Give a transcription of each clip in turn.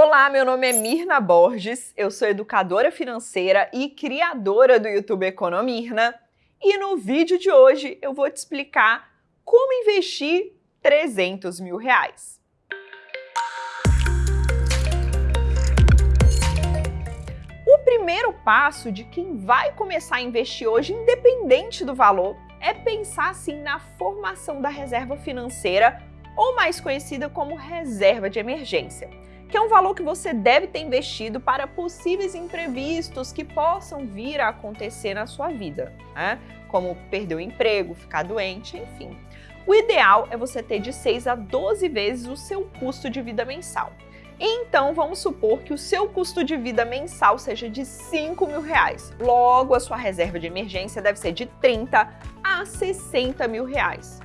Olá, meu nome é Mirna Borges, eu sou educadora financeira e criadora do YouTube Economirna e no vídeo de hoje eu vou te explicar como investir 300 mil reais. O primeiro passo de quem vai começar a investir hoje, independente do valor, é pensar assim na formação da reserva financeira ou mais conhecida como reserva de emergência que é um valor que você deve ter investido para possíveis imprevistos que possam vir a acontecer na sua vida, né? como perder o emprego, ficar doente, enfim. O ideal é você ter de 6 a 12 vezes o seu custo de vida mensal. Então, vamos supor que o seu custo de vida mensal seja de 5 mil reais. Logo, a sua reserva de emergência deve ser de 30 a 60 mil reais.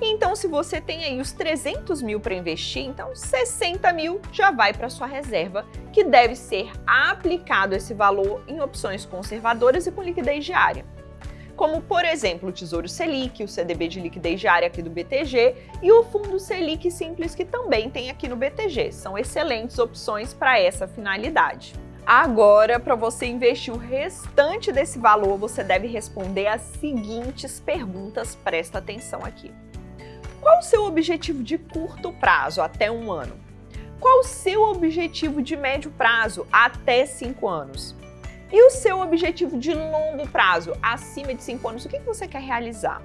Então, se você tem aí os 300 mil para investir, então 60 mil já vai para sua reserva, que deve ser aplicado esse valor em opções conservadoras e com liquidez diária. Como, por exemplo, o Tesouro Selic, o CDB de liquidez diária aqui do BTG e o Fundo Selic Simples, que também tem aqui no BTG. São excelentes opções para essa finalidade. Agora, para você investir o restante desse valor, você deve responder as seguintes perguntas, presta atenção aqui. Qual o seu objetivo de curto prazo, até um ano? Qual o seu objetivo de médio prazo, até cinco anos? E o seu objetivo de longo prazo, acima de cinco anos, o que você quer realizar?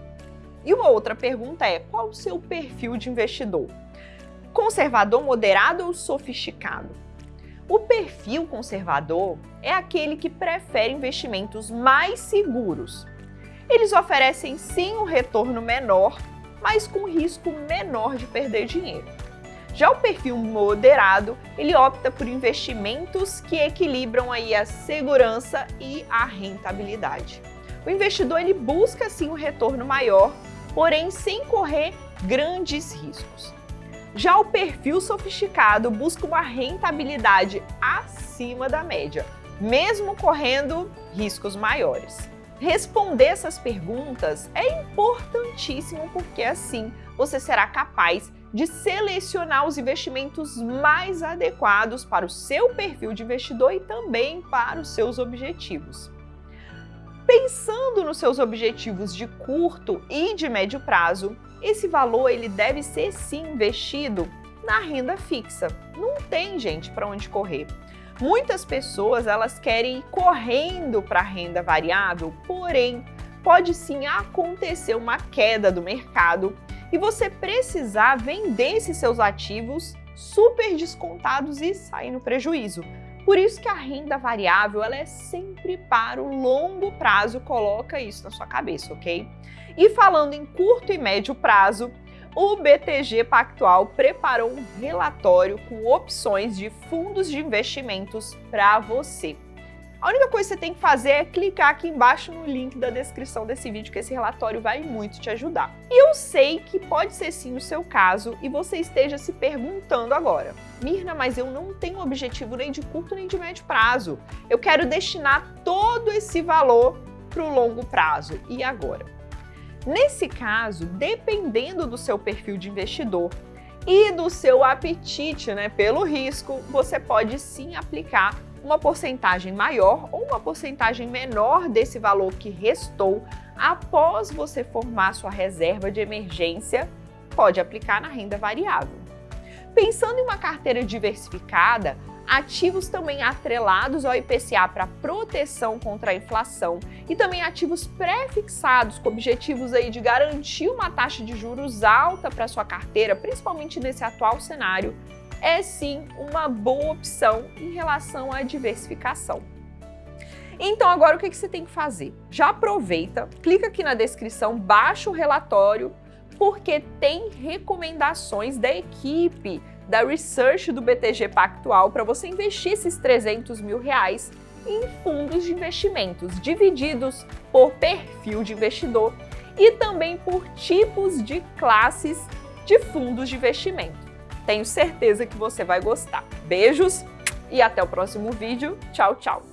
E uma outra pergunta é, qual o seu perfil de investidor? Conservador, moderado ou sofisticado? O perfil conservador é aquele que prefere investimentos mais seguros. Eles oferecem sim um retorno menor, mas com risco menor de perder dinheiro. Já o perfil moderado, ele opta por investimentos que equilibram aí a segurança e a rentabilidade. O investidor ele busca sim um retorno maior, porém sem correr grandes riscos. Já o perfil sofisticado busca uma rentabilidade acima da média, mesmo correndo riscos maiores. Responder essas perguntas é importantíssimo porque assim você será capaz de selecionar os investimentos mais adequados para o seu perfil de investidor e também para os seus objetivos. Pensando nos seus objetivos de curto e de médio prazo, esse valor ele deve ser sim investido na renda fixa. Não tem gente para onde correr. Muitas pessoas elas querem ir correndo para a renda variável, porém pode sim acontecer uma queda do mercado e você precisar vender esses seus ativos super descontados e sair no prejuízo. Por isso que a renda variável ela é sempre para o longo prazo, coloca isso na sua cabeça, ok? E falando em curto e médio prazo, o BTG Pactual preparou um relatório com opções de fundos de investimentos para você. A única coisa que você tem que fazer é clicar aqui embaixo no link da descrição desse vídeo, que esse relatório vai muito te ajudar. E eu sei que pode ser sim o seu caso e você esteja se perguntando agora, Mirna, mas eu não tenho objetivo nem de curto nem de médio prazo. Eu quero destinar todo esse valor para o longo prazo. E agora? Nesse caso, dependendo do seu perfil de investidor e do seu apetite né, pelo risco, você pode sim aplicar uma porcentagem maior ou uma porcentagem menor desse valor que restou após você formar sua reserva de emergência, pode aplicar na renda variável. Pensando em uma carteira diversificada, ativos também atrelados ao IPCA para proteção contra a inflação e também ativos pré-fixados com objetivos aí de garantir uma taxa de juros alta para sua carteira, principalmente nesse atual cenário, é sim uma boa opção em relação à diversificação. Então agora o que você tem que fazer? Já aproveita, clica aqui na descrição, baixa o relatório, porque tem recomendações da equipe da research do BTG Pactual para você investir esses 300 mil reais em fundos de investimentos, divididos por perfil de investidor e também por tipos de classes de fundos de investimento. Tenho certeza que você vai gostar. Beijos e até o próximo vídeo. Tchau, tchau!